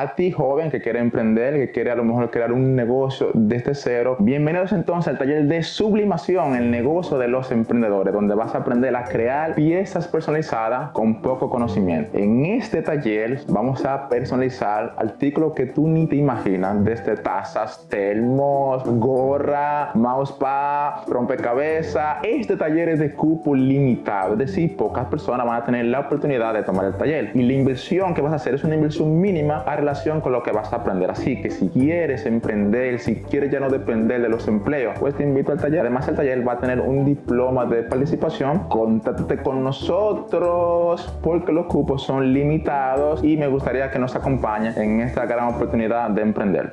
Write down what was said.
A ti joven que quiere emprender, que quiere a lo mejor crear un negocio desde cero, bienvenidos entonces al taller de sublimación, el negocio de los emprendedores, donde vas a aprender a crear piezas personalizadas con poco conocimiento. En este taller vamos a personalizar artículos que tú ni te imaginas, desde tazas, termos, gorra, mousepad, rompecabezas. Este taller es de cupo limitado, es decir, pocas personas van a tener la oportunidad de tomar el taller. Y la inversión que vas a hacer es una inversión mínima a con lo que vas a aprender. Así que si quieres emprender, si quieres ya no depender de los empleos, pues te invito al taller. Además, el taller va a tener un diploma de participación. Contáctate con nosotros porque los cupos son limitados y me gustaría que nos acompañes en esta gran oportunidad de emprender.